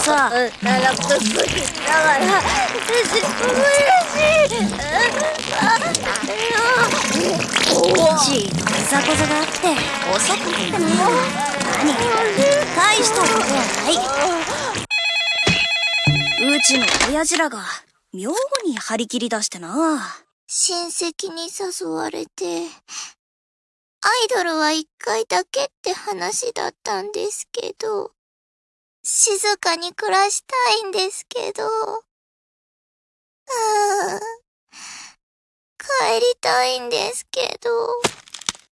さ。奈落と少しだから嬉しい。ちいといざこざがあって遅くなっても何大したことはないうちの親父らが妙に張り切り出してな親戚に誘われてアイドルは一回だけって話だったんですけど静かに暮らしたいんですけど。うーん。帰りたいんですけど。